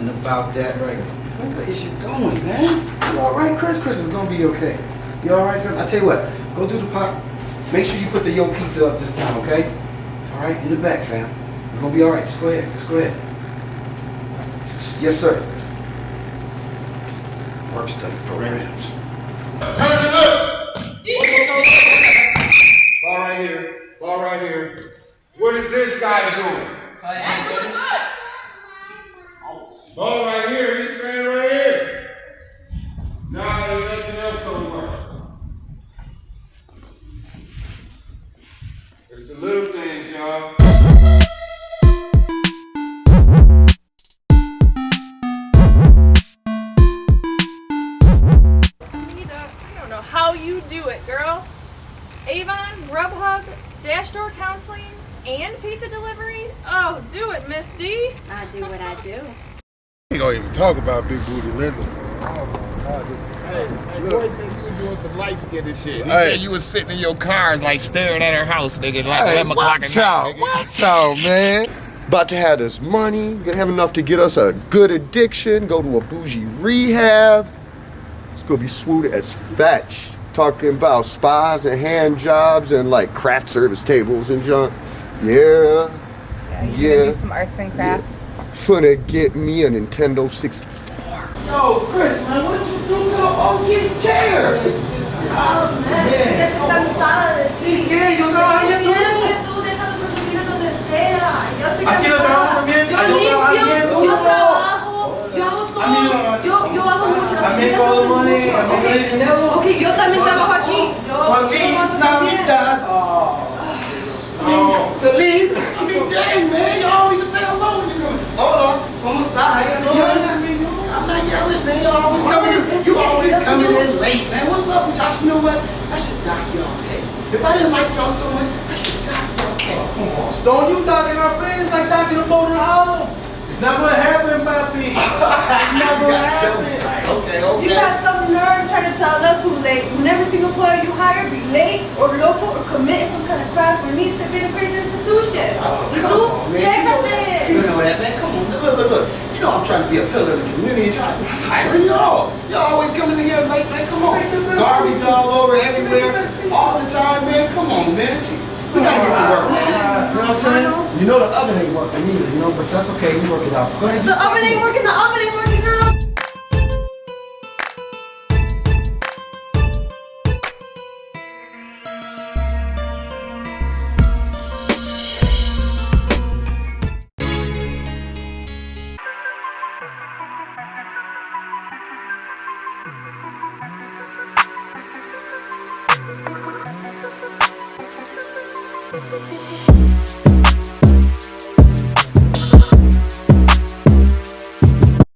Nothing about that right there. What is you doing, man? You all right, Chris? Chris is gonna be okay. You all right, fam? I tell you what, go do the pop. Make sure you put the yo pizza up this time, okay? All right, in the back, fam. You're gonna be all right. Just go ahead. Just go ahead. Yes, sir. Work study programs. Ball right here. Ball right here. What is this guy doing? Ball right here. He's standing right here. Now Nah, there's nothing else on work. It's the little things, y'all. I don't know how you do it, girl. Avon, Grubhub, Dash Door Counseling, and pizza delivery? Oh, do it, Miss D. I do what I do. ain't gonna even talk about Big Booty Linda. Hey, hey, boy said you was doing some light skinned shit. He Hey. said you was sitting in your car like staring at her house, nigga, like Hey, 11 o'clock at watch out, night. nigga. watch out, man. About to have this money, gonna have enough to get us a good addiction, go to a bougie rehab. It's gonna be swoot as fetch. Talking about spas and hand jobs and like craft service tables and junk. Yeah, Yeah, you Yeah. gonna do some arts and crafts. Finna get me a Nintendo 64. Yo, Chris, man, what did you do to the OG's chair? Estoy cansada de ti. ¿Qué? Yo trabajo Yo en quiero esto. que tú dejas las oficinas donde sea. Yo estoy Aquí no cansada. trabajo también. Yo Allá trabajo limpio, bien yo duro. trabajo, yo hago todo. A mí no- yo, yo hago mucho. las a mí oficinas todo hacen money, mucho. a mí no hay Ok, dinero. Ok, yo también trabajo aquí. Yo, Feliz yo también. Navidad. Oh, feliz. I mean, dang, man, y'all don't even say hello when you come. Hola, ¿cómo estás? How you doing? I'm not yelling, man. You always coming in. You always coming in late, man. What's up with y'all? You know what? I should dock y'all pay. If I didn't like y'all so much, I should dock y'all pay. Come on, Stone, you docking our friends like docking a boat in Harlem. It's not gonna happen, papi. It's not gonna happen. Okay, okay. You got some nerve trying to tell us who late. When every single player you hire be late or local or commit some kind of crime or needs to be in a crazy institution. Oh, You come do? on, man. Check You know it that. You in. know that, man. Come on. Look, look, look. You know I'm trying to be a pillar of the community. Trying to hiring y'all. Y'all always coming in here late, man. Come on. Garbage all over everywhere. All the time, man. Come on, man. We gotta get to work, man. You know what I'm saying? You know the oven ain't working either, you know, but that's okay. We work it out. Go ahead. The oven ain't working, the oven ain't working フフフ。